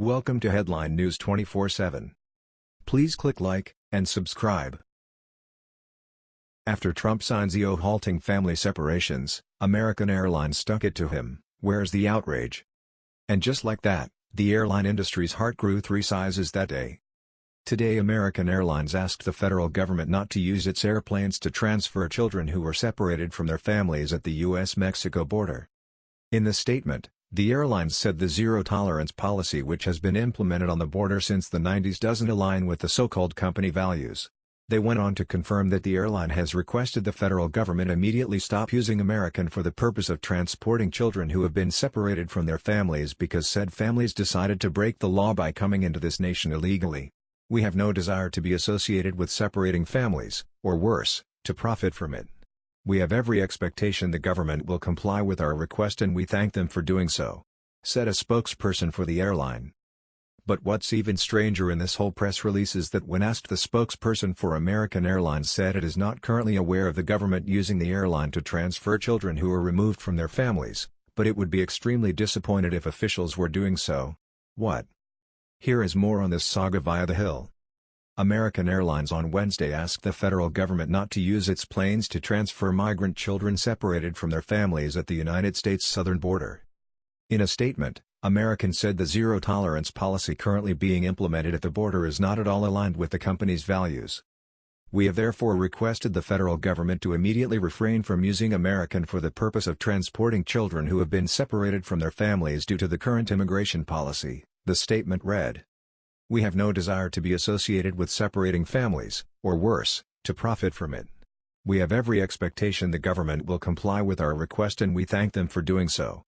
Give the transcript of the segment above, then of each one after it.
Welcome to Headline News 24/7. Please click like and subscribe. After Trump signs EO halting family separations, American Airlines stuck it to him, where's the outrage? And just like that, the airline industry's heart grew three sizes that day. Today American Airlines asked the federal government not to use its airplanes to transfer children who were separated from their families at the U.S.-Mexico border. In the statement, the airlines said the zero-tolerance policy which has been implemented on the border since the 90s doesn't align with the so-called company values. They went on to confirm that the airline has requested the federal government immediately stop using American for the purpose of transporting children who have been separated from their families because said families decided to break the law by coming into this nation illegally. We have no desire to be associated with separating families, or worse, to profit from it. We have every expectation the government will comply with our request and we thank them for doing so, said a spokesperson for the airline. But what's even stranger in this whole press release is that when asked the spokesperson for American Airlines said it is not currently aware of the government using the airline to transfer children who are removed from their families, but it would be extremely disappointed if officials were doing so. What? Here is more on this saga via The Hill. American Airlines on Wednesday asked the federal government not to use its planes to transfer migrant children separated from their families at the United States southern border. In a statement, American said the zero-tolerance policy currently being implemented at the border is not at all aligned with the company's values. We have therefore requested the federal government to immediately refrain from using American for the purpose of transporting children who have been separated from their families due to the current immigration policy, the statement read. We have no desire to be associated with separating families, or worse, to profit from it. We have every expectation the government will comply with our request and we thank them for doing so.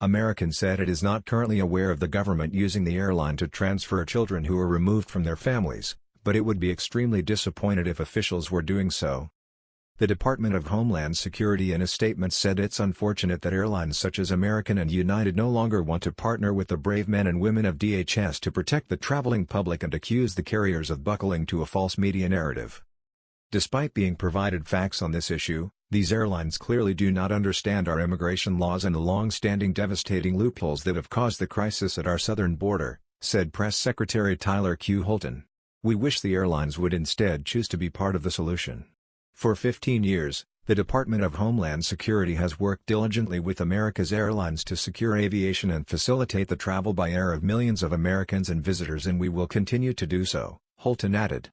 American said it is not currently aware of the government using the airline to transfer children who are removed from their families, but it would be extremely disappointed if officials were doing so. The Department of Homeland Security in a statement said it's unfortunate that airlines such as American and United no longer want to partner with the brave men and women of DHS to protect the traveling public and accuse the carriers of buckling to a false media narrative. Despite being provided facts on this issue, these airlines clearly do not understand our immigration laws and the long-standing devastating loopholes that have caused the crisis at our southern border, said Press Secretary Tyler Q. Houlton. We wish the airlines would instead choose to be part of the solution. For 15 years, the Department of Homeland Security has worked diligently with America's airlines to secure aviation and facilitate the travel by air of millions of Americans and visitors and we will continue to do so, Houlton added.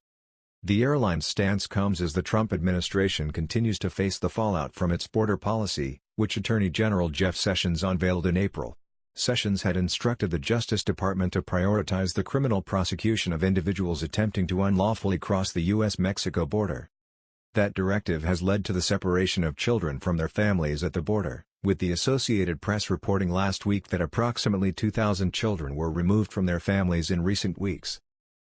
The airline's stance comes as the Trump administration continues to face the fallout from its border policy, which Attorney General Jeff Sessions unveiled in April. Sessions had instructed the Justice Department to prioritize the criminal prosecution of individuals attempting to unlawfully cross the U.S.-Mexico border. That directive has led to the separation of children from their families at the border, with the Associated Press reporting last week that approximately 2,000 children were removed from their families in recent weeks.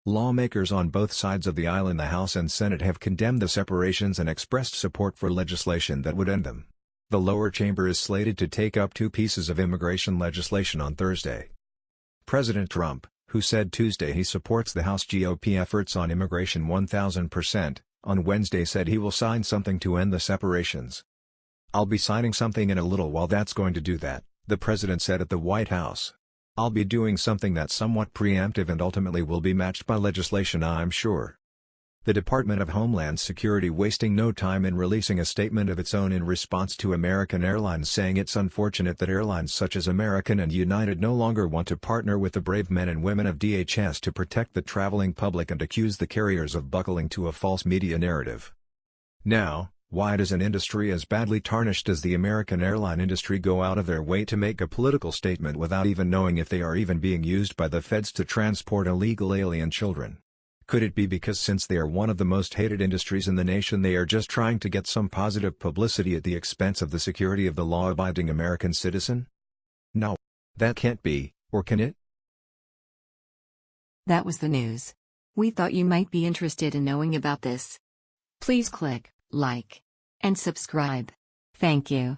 Lawmakers on both sides of the aisle in the House and Senate have condemned the separations and expressed support for legislation that would end them. The lower chamber is slated to take up two pieces of immigration legislation on Thursday. President Trump, who said Tuesday he supports the House GOP efforts on immigration 1000%, on Wednesday said he will sign something to end the separations. I'll be signing something in a little while that's going to do that, the president said at the White House. I'll be doing something that's somewhat preemptive and ultimately will be matched by legislation I'm sure. The Department of Homeland Security wasting no time in releasing a statement of its own in response to American Airlines saying it's unfortunate that airlines such as American and United no longer want to partner with the brave men and women of DHS to protect the traveling public and accuse the carriers of buckling to a false media narrative. Now, why does an industry as badly tarnished as the American airline industry go out of their way to make a political statement without even knowing if they are even being used by the feds to transport illegal alien children? Could it be because since they are one of the most hated industries in the nation they are just trying to get some positive publicity at the expense of the security of the law-abiding American citizen? No. That can't be, or can it? That was the news. We thought you might be interested in knowing about this. Please click like and subscribe. Thank you.